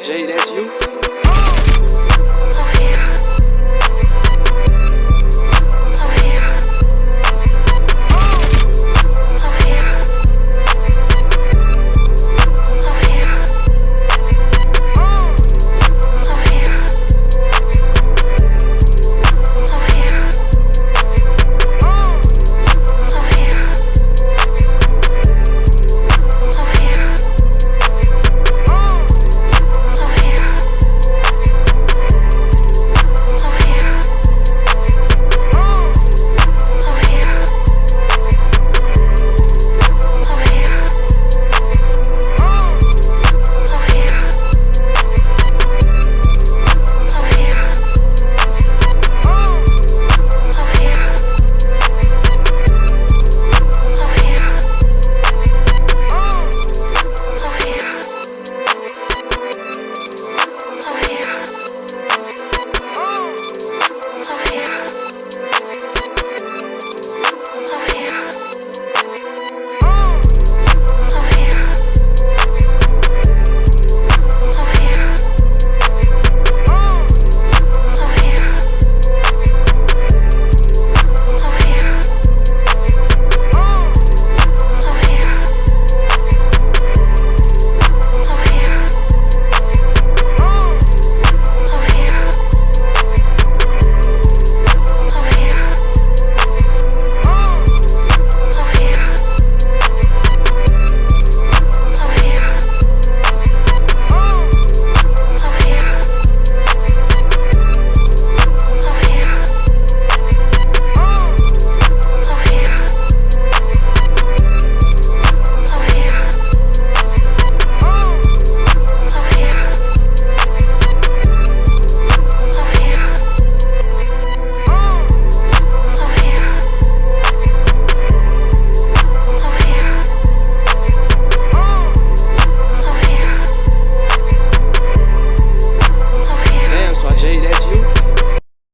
Jay, that's you.